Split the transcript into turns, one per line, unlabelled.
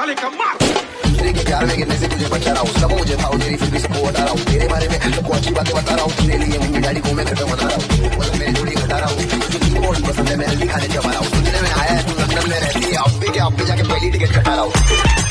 साले का मार
तेरे के प्यार में गिरने से तुझे बचा रहा हूँ सब मुझे था तेरी फिर भी सबको हटा रहा हूँ तेरे बारे में सबको अच्छी बातें बता रहा हूँ तेरे लिए मम्मी डैडी को मैं खत्म बना रहा हूँ मतलब मेरी जोड़ी घटा रहा हूँ तुझे बहुत पसंद है मैं हल्दी खाने जमा रहा हूँ सुनने में आया है तू लंदन में रहती है अब भी क्या अब भी जाके पहली टिकट कटा रहा हूँ